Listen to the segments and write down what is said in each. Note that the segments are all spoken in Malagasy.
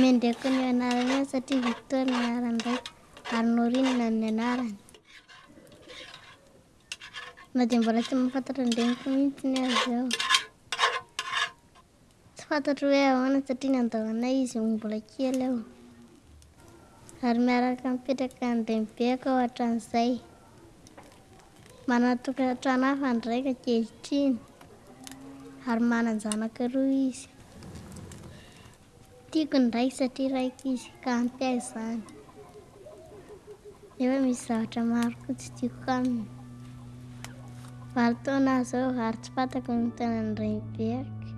Mendreko ny anarana io satria Victor ny anarany be ary Norine ny anarany. Na dia mbola tsy mahafantatra ny reniko mihitsy ny azy aho. Tsy fantatro hoe ahoana satria nandao anay izy ho mbola kely aho. Ary miaraka mipetraka ny renibeako aho hatramin'izay. Manana tokantrano hafa ny raiko ankehitriny ary manan-janaka roa izy. Tiako ny raiko satria raiko izy ka ampy ahy izany. Nefa misy zavatra maro koa tsy tiako aminy. Valo taona aho zao ary tsy fantako ny taonan'ny renibeako.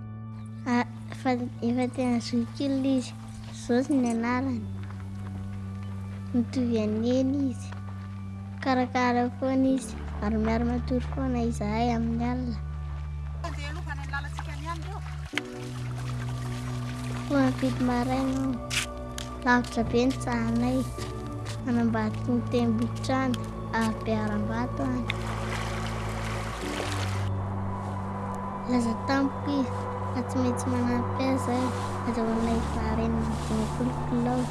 Ah, fa efa tena zokiolona izy. Zosy ny anarany. Mitovy an'eny izy. Karakara foana izy ary miara matory foana izahay amin'ny alina. Mividy maraina aho. Lavitra be ny tsahanay. Anambadiky ny tendrombohitra any, ary be harambato any. Laza tamiko izy fa tsy maintsy manampy azy aho azahoanay vary enina amby dimampolo kilao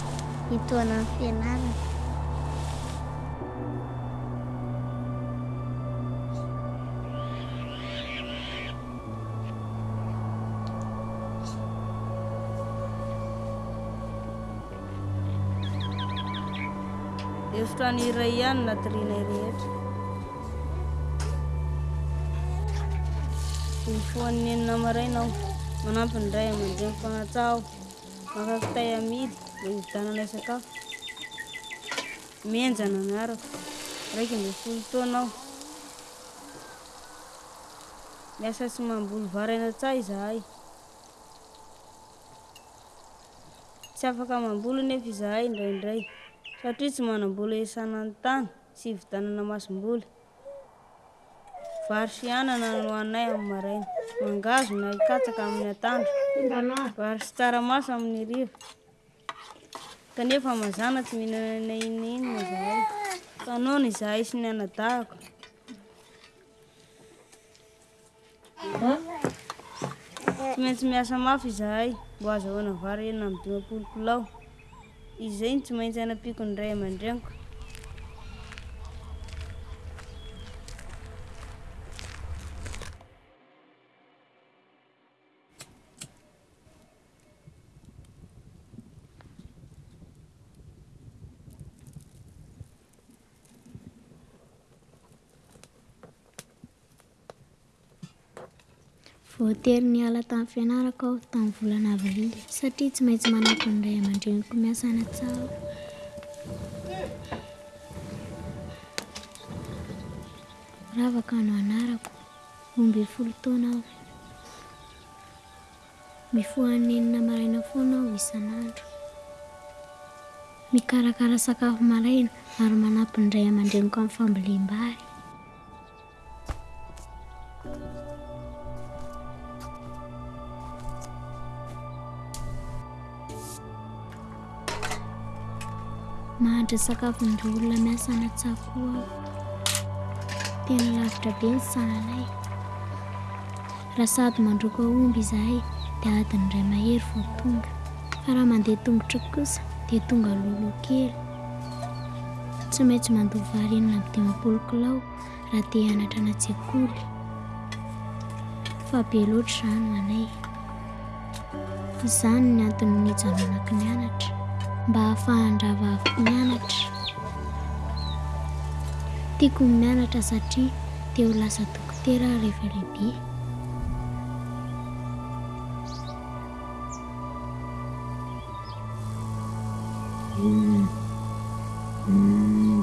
hitohana ny fianarana. Efitrano iray ihany natorianay rehetra. Nifoan'ny enina maraina aho, manampy ny ray aman-dreny mpanatsaha aho. Maka kitay amidy, mba hividianana sakafo. Mihenjana miaraka, iraika ambin'ny folo taona aho. Miasa sy mamboly vary any an-tsaha izahay. Tsy afaka mamboly anefa izahay indraindray satria tsy manam-bola hiasana ny tany sy hividianana masomboly. Vary sy anana no hohaninay amin'ny maraina, mangahazo na katsaka amin'ny atoandro, vary sy tsaramaso amin'ny hariva. Kanefa mazàna tsy mihinana na inona na inona izahay. Mpanao izahay sy ny anadahiko. Tsy maintsy miasa mafy izahay mba hahazahoana vary enina amby dimampolo kilao. Izay no tsy maintsy hanampiako ny ray aman-dreniko. Voatery niala tamin'ny fianarako aho tamin'ny volana avrily satria tsy maintsy manampy ny ray aman-dreniko miasa any an-tsaha aho. Ravaka no anarako. Roa ambin'ny folo taona aho. Mifoha enina maraina foana aho isan'andro. Mikarakara sakafo maraina ary manampy ny ray aman-dreniko amin'ny fambolem-bary. Mahantra sakafon'ireo olona miasa any an-tsaha koa aho. Tena lavitra be ny sahanay. Raha sady mandroaka omby izahay dia adiny iray mahery vao tonga. Fa raha mandeha tongotra kosa dia tonga lolo kely. Tsy maintsy mandoa vary enina amby dimampolo kilao raha te hianatra any an-tsekoly fa be loatra izany ho anay. Izany ny antony nijanonako nianatra mba hahafahan-drahavaviko mianatra. Tiako ny mianatra satria te ho lasa dokotera aho rehefa lehibe. Mm. Mm.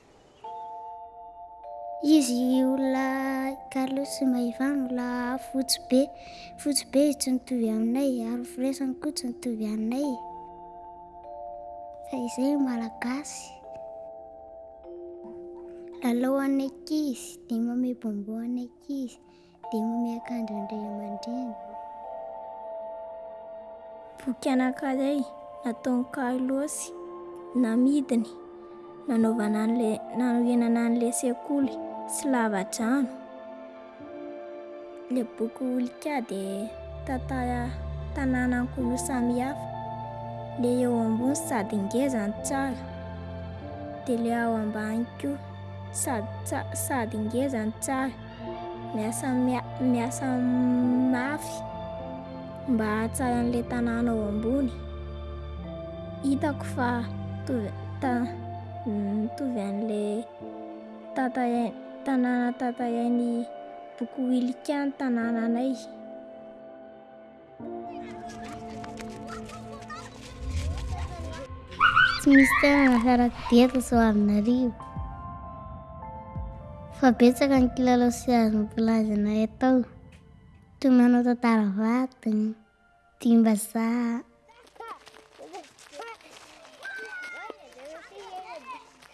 Izy olona Carlos Maivano laha fotsy be. Fotsy be izy tsy mitovy aminay, ary firesany koa tsy mitovy aminay. Fa izay malagasy. Lalao an'ny ankizy, dia mamebombò an'ny ankizy. Dia omeo akanjo ny ray aman-dreny. Boky anankiray nataon'i Carlos namidiny nanaovana an'ilay nanorenana an'ilay sekoly sy lavadrano. Ilay boky Olika dia tantara tanàna ankolo samihafa. Ilay eo ambony sady ngeza no tsara, dia ilay ao ambany koa sady, sady ngeza no tsara. Miasa miasa mafy mba hahatsara an'ilay tanàna ao ambony. Hitako fa mitovy ta mitovy an'ilay tata tanàna tantarain'i Boky Wilica ny tanànanay. Tsy misy toerana saraka teto Soavinarivo fa betsaka ny kilalao sy azo nompilazana atao toy ny manao tantara vadiny, dimbazaha.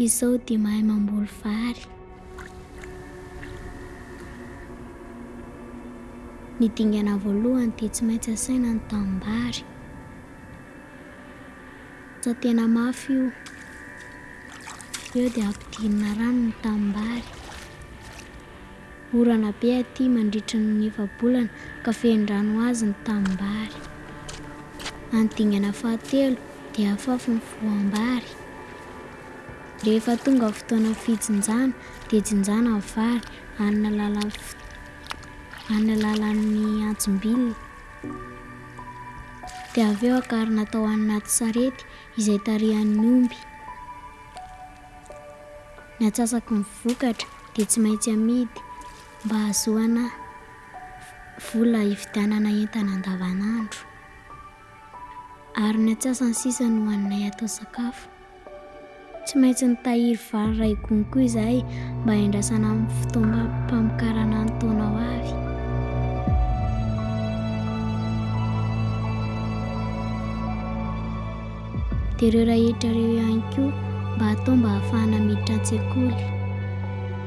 Izao dia mahay mamboly vary. Ny dingana voalohany dia tsy maintsy asaina ny tanimbary. Aza tena mafy io. Eo dia ampidirina rano ny tanimbary. Orana be aty mandritry ny efa-bolana ka fehin-drano ho azy ny tanimbary. Any dingana fahatelo dia afafy ny voam-bary. Rehefa tonga ny fotoana fijinjana dia jinjana ny vary amin'ny alalan'ny alalan'ny antsim-bilona. Dia avy eo akarina tao anaty sarety izay tarihan'ny omby. Ny atsasaky ny vokatra dia tsy maintsy amidy mba hahazoana vola hividianana entana andavanandro. Ary ny atsasany sisa no hohaninay atao sakafo. Tsy maintsy nitahiry vary iray gony koa izahay mba hiandrasana amin'ny fotoam-pamokarana ny taona ho avy. Dia ireo rahetra ireo ihany koa mba hatao mba hahafahana miditra an-tsekoly.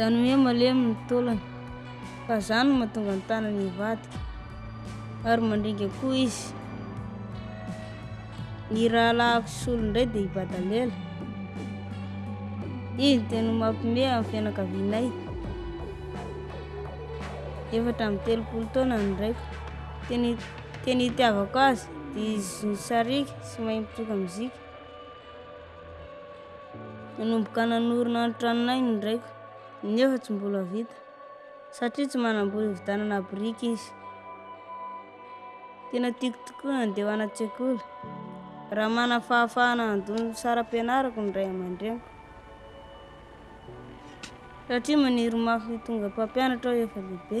Zany hoe malemy ny taolany, fa zany no mahatonga ny tanany hivadika, ary mandringa koa izy. Ny rahalahiko solo indray dia i Badalela. Izy dia no mampime amin'ny fianakavianay. Efatra amin'ny telopolo taona ny raiko. Tena tena itiavako azy dia izy no sariaka sy mahay mitsoka mozika. Nanomboka nanorina ny tranonay ny raiko, nefa tsy mbola vita, satria tsy manam-bola hividianana biriky izy. Tena tiako tokoa ny handeha ho any an-tsekoly, raha manana fahafahana handoa ny saram-pianarako ny ray aman-dreniko, satria maniry mafy hitondra mpampianatra aho efa lehibe.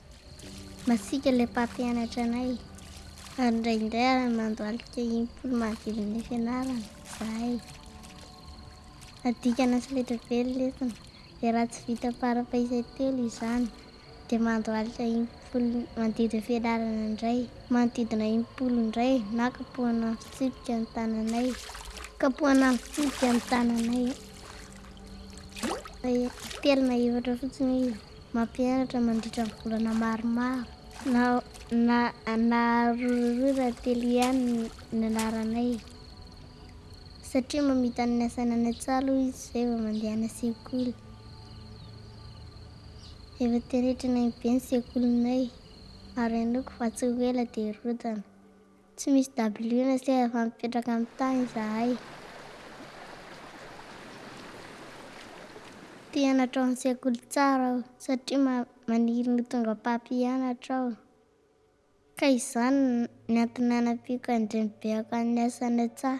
Masiaka ilay mpampianatra anay. Ary indraindray ary mandohalika impolo manodidina ny fianarana izahay. Adikana sy fetra be ny lesona. Dia raha tsy vita parapa isay telo izany, dia mandohalika impolo manodidina ny fianarana indray. Manodidina impolo indray na kapohana amin'ny fitsipika ny tananay. Kapohana amin'ny fitsipika ny tananay. Telo na efatra fotsiny izy. Mampianatra mandritra ny volana maromaro. Na na na roiroy rahatelo ihany ny anaranay e! Satria mamita ny asaina any an-tsaha aloha izy izay vao mandeha any an-tsekoly. Efa tenetrina ihany be ny sekolinay ary henoiko fa tsy ho ela dia hirodana. Tsy misy dabilio na seza fa mipetraka amin'ny tany izahay. Te hianatra ao amin'ny sekoly tsara aho satria maniry ny ho tonga mpampianatra aho. Ka izany no antony nanampiako an'ireny beako amin'ny asa any an-tsaha.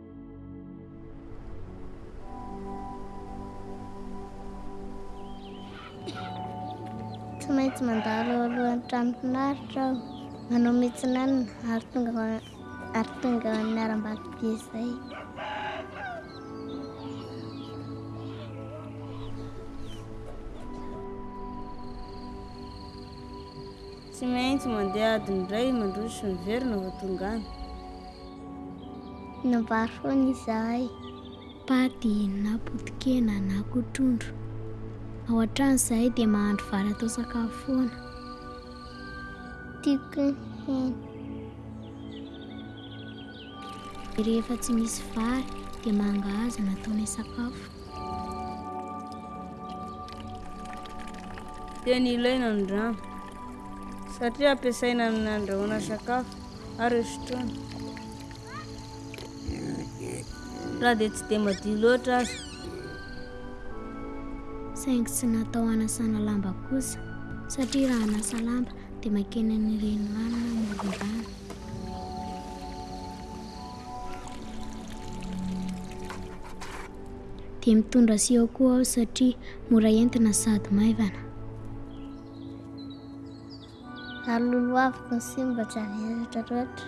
Tsy maintsy mandalo eo alohan'ny trano finaritra aho, manao metsinanina ary tonga ary tonga amin'ny harambato be izay. Tsy maintsy mandeha adiny iray mandroso sy miverina vao tonga any. Nambary foana izahay. Paty na potokena na koa trondro. Ao an-trano izahay dia mahandro vary atao sakafo foana. Tiako ny hena. Rehefa tsy misy vary dia mangahazo no ataonay sakafo. Tena ilaina ny rano satria ampiasaina amin'ny andrahoana sakafo ary hosotroina. Raha dia tsy dia madio loatra aza. Saingy tsy natao hanasana lamba kosa satria raha hanasa lamba dia makeny an'ireny rano na amoron-drano. Dia mitondra siô koa aho satria mora entina sady maivana. Ary lolohaviko ny siny mba tsy haveratra loatra.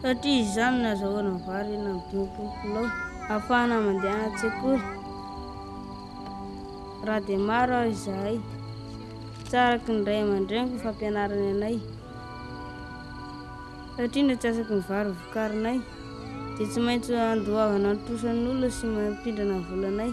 Satria izany no azahoana ny vary enina amby dimampolo kilao ahafahana mandehana an-tsekoly. Raha dia maro aho izahay, tsy araka ny ray aman-dreniko ny fampianarany anay. Satria ny atsasaky ny vary vokarinay dia tsy maintsy andoavana ny trosan'olona sy mampindrana ny volanay.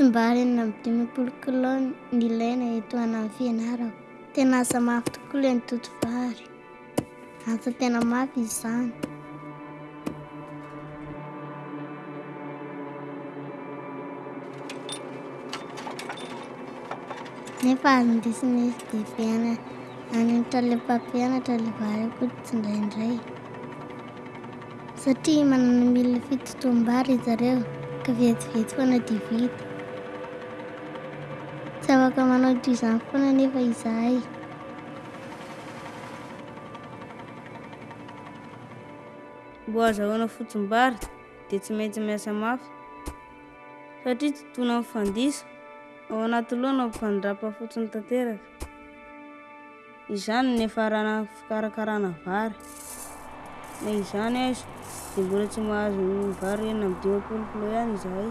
tsy mba ary enina amby dimampolo kilao nilaina eto anan'ny fianarako. Tena asa mafy tokoa ilay nitoto vary. Antso tena mafy izany. Nefa andesiny izy dia mpianatra any an-trano ilay mpampianatra ilay vary koa tsindraindray. Satria manana milina fitotoam-bary izy ireo ka vetivety foana dia vita. Tsy afaka manao toy izany foana nefa izahay. Mbo hazahoana fotsim-bary dia tsy maintsy miasa mafy satria tsy tona mifandisa, ao anaty loha no ampifandrapa fotsiny tanteraka. Izany no niafarana fikarakarana vary. Na izany aza dia mbola tsy mahazo ny vary enina amby dimampolo kilao ihany izahay.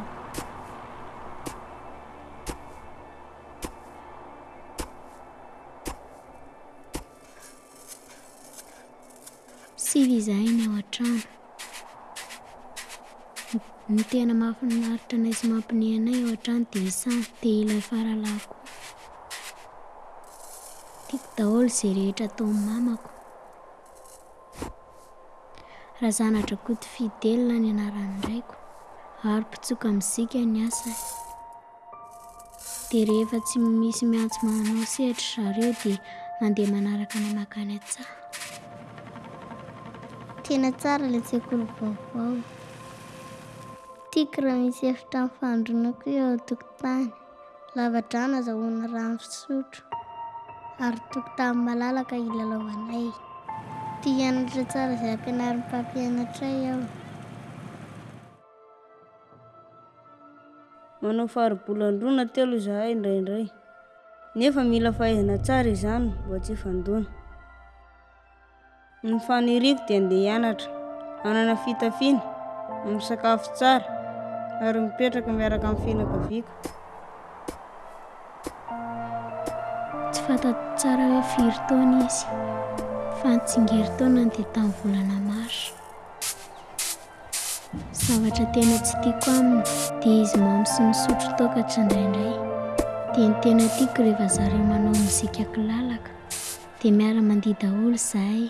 Sivy izahay ny ao an-trano. Ny tena mahafinaritra anay sy mampine anay ao an-trano dia isany dia ilay faralahiko. Tiako daholo izay rehetra ataon'ny mamako. Razanadrakoto Fidèle ny anaran'ny raiko ary mpitsoka mozika ny asany. Dia rehefa tsy misy miantso manao sehatry zareo dia mandeha manaraka ny makany an-tsaha. Tena tsara ilay sekoly vaovao. Tiako raha misy efitrano fandroana koa eo an-tokotany. Lava-drano azahoana rano fisotro ary tokotany malalaka hilalaovanay. Tia hianatra tsara izay ampianarin'ny mpampianatray aho. Manao faribolandroana telo izahay indraindray, nefa mila fahaizana tsara izany mba tsy hifandoana. Ny faniriako dia handeha hianatra, hanana fitafiana, ary misakafo tsara, ary mipetraka miaraka amin'ny fianakaviako. Tsy fantatro tsara hoe firy taona izy, fa ny tsingerintaonany dia tamin'ny volana marsa. Zavatra tena tsy tiako aminy dia izy mamo sy misotro toaka tsindraindray. Dia ny tena tiako rehefa zareo manao mozika kilalaka dia miara-mandihy daholo izahay.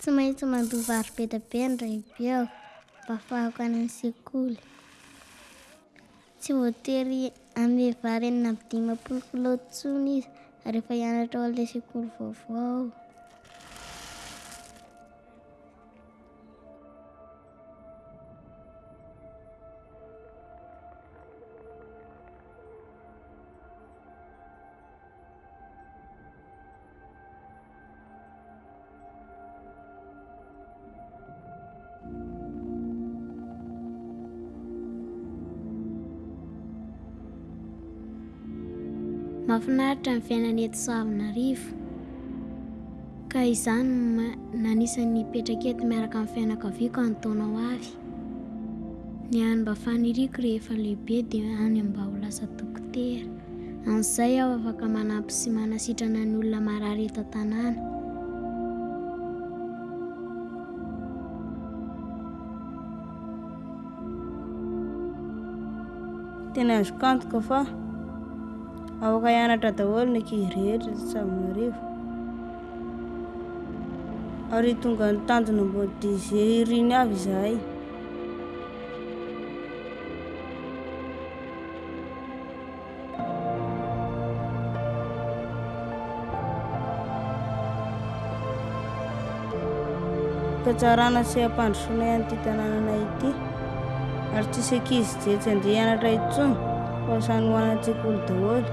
Tsy maintsy mandoa vary be dia be ny revy aho mba hafahako any amin'ny sekoly. Tsy voatery hanome vary enina amby dimampolo kilao intsony izy rehefa hianatra ao amin'ilay sekoly vaovao. Mahafinaritra ny fiainana eto Soavinarivo. Ka izany no ma- nanisany nipetraka eto miaraka amin'ny fianakaviako any taona ho avy. Ny hany mba faniriako rehefa lehibe dia hany mba ho lasa dokotera. Amin'izay aho afaka manampy sy manasitrana ny olona marary eto an-tanàna. Tena azoko antoka fa afaka hianatra daholo ny ankizy rehetra eto Antananarivo. Ary tonga nitandrina mbô DG iriny avy izahay. Fitsarana sy hampandrosoanay an'ity tanànanay ity. Ary tsisy ankizy je tsy andeha hianatra intsony fa samy ho any an-tsekoly daholo.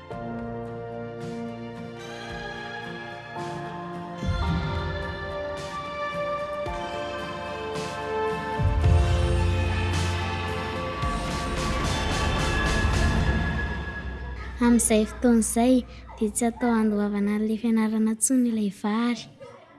Amin'izay fotoana izay dia tsy atao handoavana an'ilay fianarana intsony ilay vary.